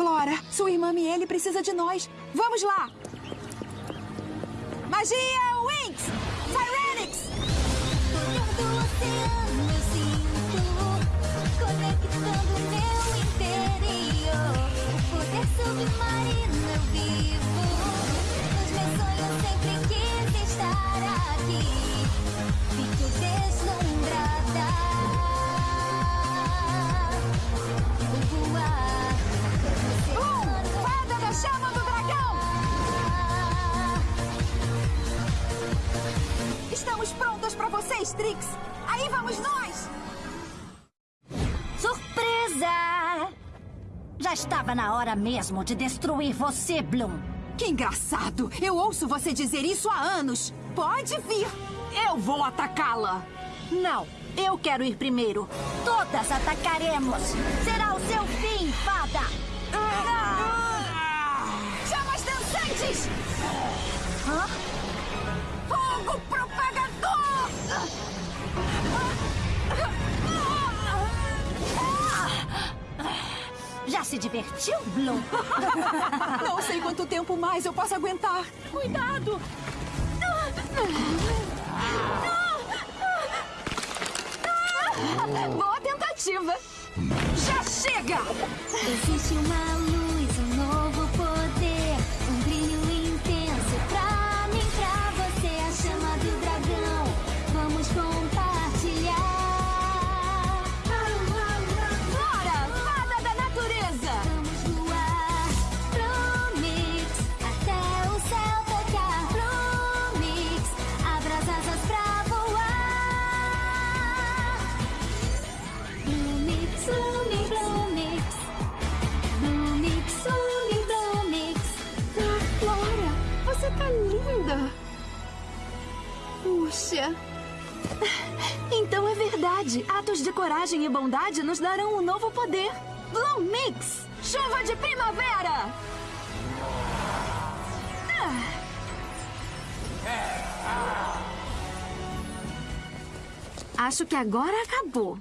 Flora. Sua irmã Miele precisa de nós. Vamos lá. Magia Estamos prontas pra vocês, Trix! Aí vamos nós! Surpresa! Já estava na hora mesmo de destruir você, Bloom. Que engraçado! Eu ouço você dizer isso há anos! Pode vir! Eu vou atacá-la! Não, eu quero ir primeiro. Todas atacaremos. Será o seu fim, fada. Chamas dançantes! Hã? Já se divertiu, Bloom? Não sei quanto tempo mais eu posso aguentar. Cuidado! Boa tentativa! Já chega! Existe uma luz, tá linda! Puxa! Então é verdade. Atos de coragem e bondade nos darão um novo poder. Bloom Mix! Chuva de primavera! Ah. Acho que agora acabou.